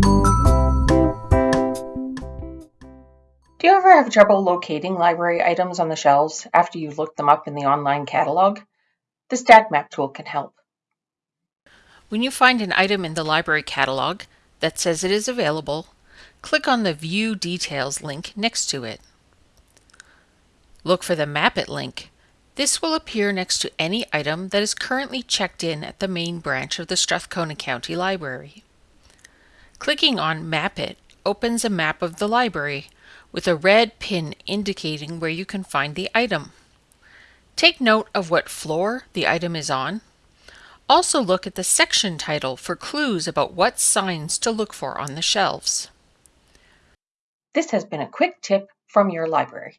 Do you ever have trouble locating library items on the shelves after you've looked them up in the online catalog? The StackMap tool can help. When you find an item in the library catalog that says it is available, click on the View Details link next to it. Look for the Map It link. This will appear next to any item that is currently checked in at the main branch of the Strathcona County Library. Clicking on Map It opens a map of the library with a red pin indicating where you can find the item. Take note of what floor the item is on. Also look at the section title for clues about what signs to look for on the shelves. This has been a quick tip from your library.